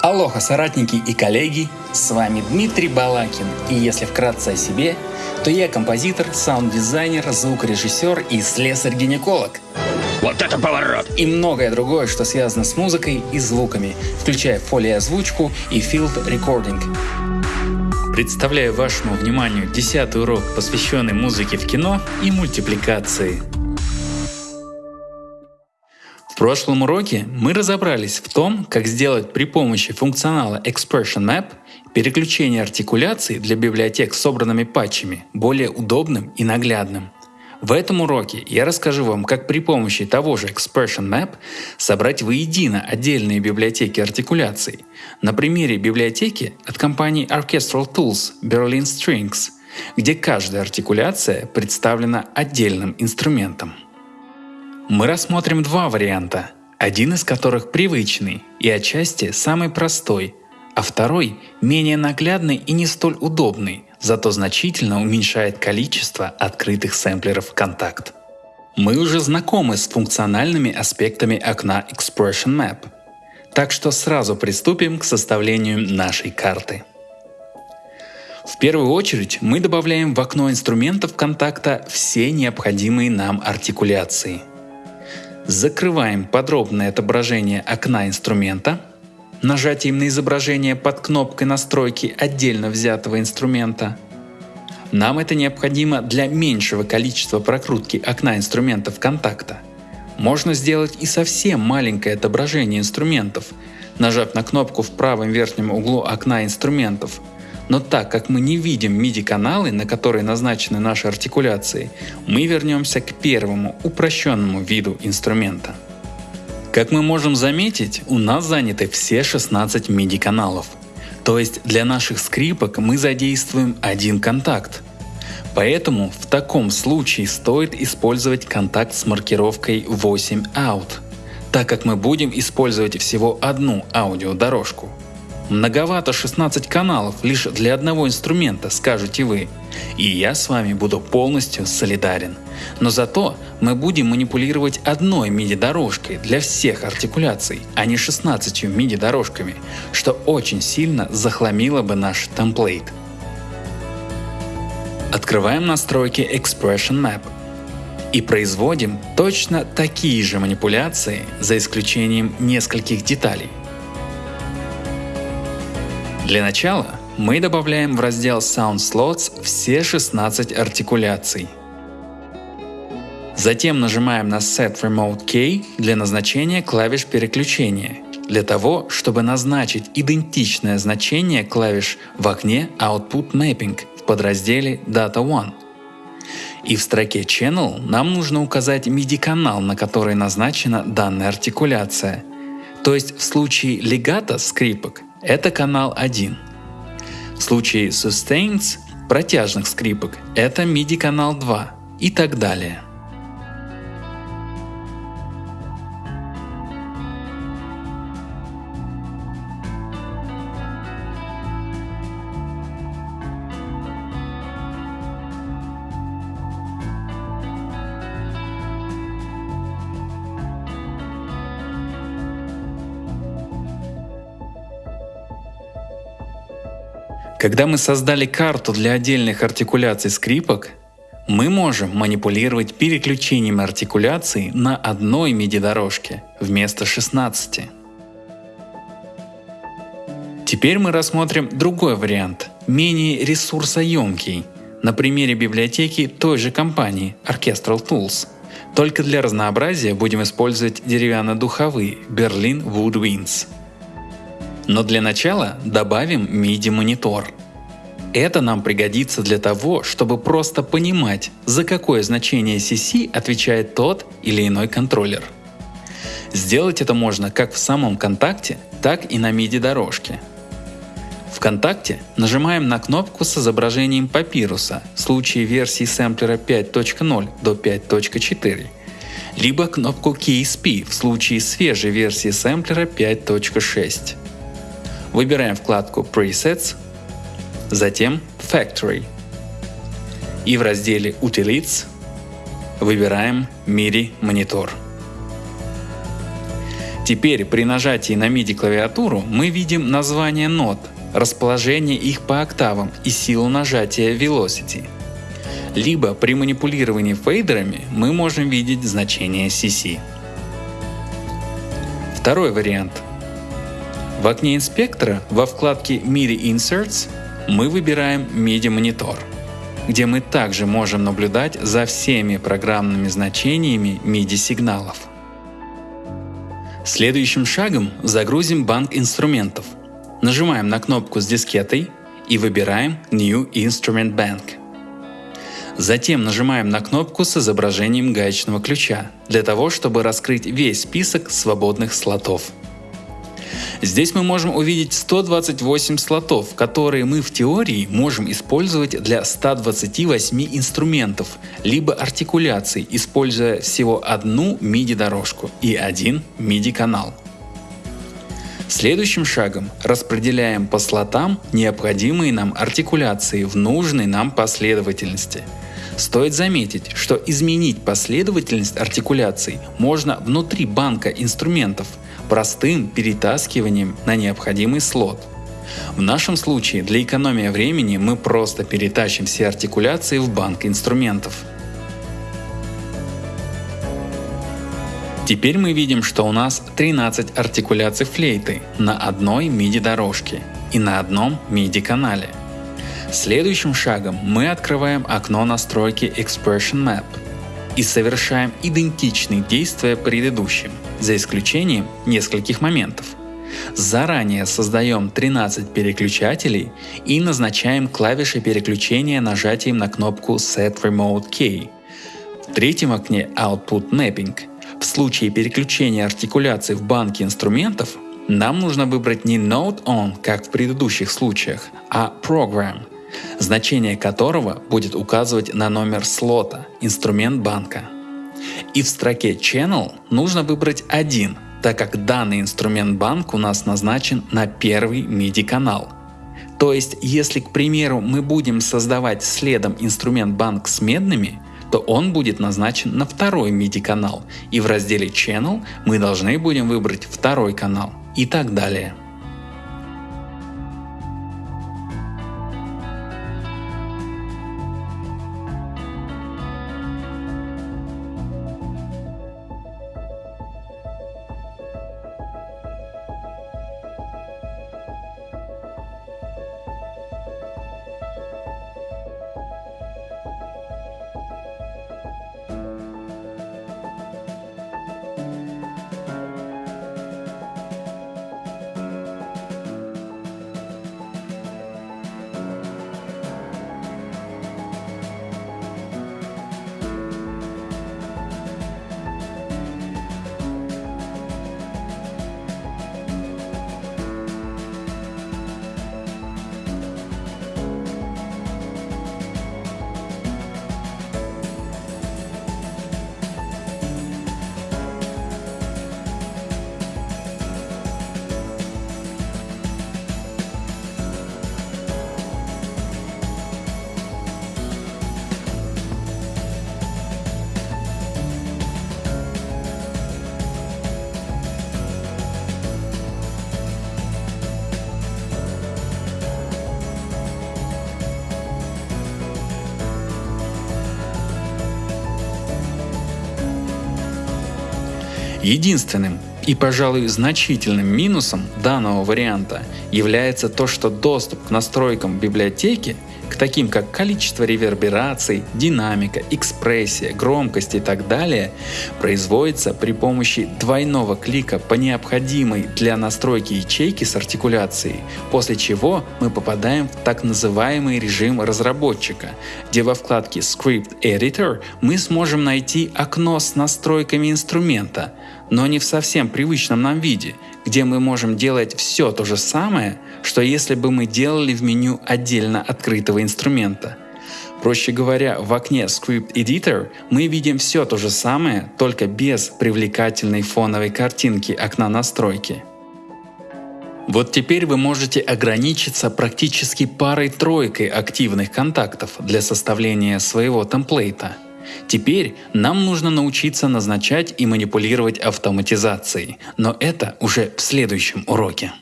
Алоха, соратники и коллеги, с вами Дмитрий Балакин, и если вкратце о себе, то я композитор, саунд-дизайнер, звукорежиссер и слесарь-гинеколог. Вот это поворот! И многое другое, что связано с музыкой и звуками, включая фолиозвучку и field recording. Представляю вашему вниманию десятый урок, посвященный музыке в кино и мультипликации – прошлом уроке мы разобрались в том, как сделать при помощи функционала Expression Map переключение артикуляции для библиотек с собранными патчами более удобным и наглядным. В этом уроке я расскажу вам, как при помощи того же Expression Map собрать воедино отдельные библиотеки артикуляций. На примере библиотеки от компании Orchestral Tools Berlin Strings, где каждая артикуляция представлена отдельным инструментом. Мы рассмотрим два варианта, один из которых привычный и отчасти самый простой, а второй менее наглядный и не столь удобный, зато значительно уменьшает количество открытых сэмплеров контакт. Мы уже знакомы с функциональными аспектами окна Expression Map, так что сразу приступим к составлению нашей карты. В первую очередь мы добавляем в окно инструментов контакта все необходимые нам артикуляции – Закрываем подробное отображение окна инструмента, нажатием на изображение под кнопкой настройки отдельно взятого инструмента. Нам это необходимо для меньшего количества прокрутки окна инструментов контакта. Можно сделать и совсем маленькое отображение инструментов, нажав на кнопку в правом верхнем углу окна инструментов – но так как мы не видим MIDI-каналы, на которые назначены наши артикуляции, мы вернемся к первому упрощенному виду инструмента. Как мы можем заметить, у нас заняты все 16 MIDI-каналов. То есть для наших скрипок мы задействуем один контакт. Поэтому в таком случае стоит использовать контакт с маркировкой 8 out, так как мы будем использовать всего одну аудиодорожку – Многовато 16 каналов лишь для одного инструмента, скажете вы. И я с вами буду полностью солидарен. Но зато мы будем манипулировать одной MIDI-дорожкой для всех артикуляций, а не 16 MIDI-дорожками, что очень сильно захламило бы наш темплейт. Открываем настройки Expression Map и производим точно такие же манипуляции, за исключением нескольких деталей. Для начала мы добавляем в раздел Sound Slots все 16 артикуляций. Затем нажимаем на Set Remote Key для назначения клавиш переключения, для того, чтобы назначить идентичное значение клавиш в окне Output Mapping в подразделе Data One. И в строке Channel нам нужно указать MIDI-канал, на который назначена данная артикуляция. То есть в случае легато скрипок это канал 1. В случае sustains протяжных скрипок это MIDI канал 2 и так далее. Когда мы создали карту для отдельных артикуляций скрипок, мы можем манипулировать переключением артикуляций на одной MIDI-дорожке вместо 16. Теперь мы рассмотрим другой вариант, менее ресурсоемкий, на примере библиотеки той же компании Orchestral Tools. Только для разнообразия будем использовать деревянно-духовые Berlin Woodwinds – но для начала добавим MIDI-монитор. Это нам пригодится для того, чтобы просто понимать, за какое значение CC отвечает тот или иной контроллер. Сделать это можно как в самом контакте, так и на MIDI-дорожке. В контакте нажимаем на кнопку с изображением папируса в случае версии сэмплера 5.0 до 5.4, либо кнопку Keys P в случае свежей версии сэмплера 5.6. Выбираем вкладку Presets, затем Factory. И в разделе Utilities выбираем MIDI монитор. Теперь при нажатии на MIDI клавиатуру мы видим название нот, расположение их по октавам и силу нажатия Velocity. Либо при манипулировании фейдерами мы можем видеть значение CC. Второй вариант. В окне инспектора во вкладке MIDI Inserts мы выбираем MIDI монитор, где мы также можем наблюдать за всеми программными значениями MIDI сигналов. Следующим шагом загрузим банк инструментов. Нажимаем на кнопку с дискетой и выбираем New Instrument Bank. Затем нажимаем на кнопку с изображением гаечного ключа для того, чтобы раскрыть весь список свободных слотов. Здесь мы можем увидеть 128 слотов, которые мы в теории можем использовать для 128 инструментов, либо артикуляций, используя всего одну MIDI дорожку и один MIDI канал. Следующим шагом распределяем по слотам необходимые нам артикуляции в нужной нам последовательности. Стоит заметить, что изменить последовательность артикуляций можно внутри банка инструментов – простым перетаскиванием на необходимый слот. В нашем случае для экономии времени мы просто перетащим все артикуляции в банк инструментов. Теперь мы видим, что у нас 13 артикуляций флейты на одной MIDI дорожке и на одном MIDI канале. Следующим шагом мы открываем окно настройки Expression Map и совершаем идентичные действия предыдущим – за исключением нескольких моментов. Заранее создаем 13 переключателей и назначаем клавиши переключения нажатием на кнопку Set Remote Key. В третьем окне Output Mapping. В случае переключения артикуляции в банке инструментов нам нужно выбрать не Note On, как в предыдущих случаях, а Program, значение которого будет указывать на номер слота, инструмент банка. И в строке Channel нужно выбрать один, так как данный инструмент банк у нас назначен на первый MIDI канал. То есть, если, к примеру, мы будем создавать следом инструмент банк с медными, то он будет назначен на второй MIDI канал, и в разделе Channel мы должны будем выбрать второй канал и так далее. Единственным и, пожалуй, значительным минусом данного варианта является то, что доступ к настройкам библиотеки к таким как количество ревербераций, динамика, экспрессия, громкость и так далее, производится при помощи двойного клика по необходимой для настройки ячейки с артикуляцией, после чего мы попадаем в так называемый режим разработчика, где во вкладке Script Editor мы сможем найти окно с настройками инструмента, но не в совсем привычном нам виде, где мы можем делать все то же самое, что если бы мы делали в меню отдельно открытого инструмента. Проще говоря, в окне Script Editor мы видим все то же самое, только без привлекательной фоновой картинки окна настройки. Вот теперь вы можете ограничиться практически парой-тройкой активных контактов для составления своего темплейта – Теперь нам нужно научиться назначать и манипулировать автоматизацией, но это уже в следующем уроке.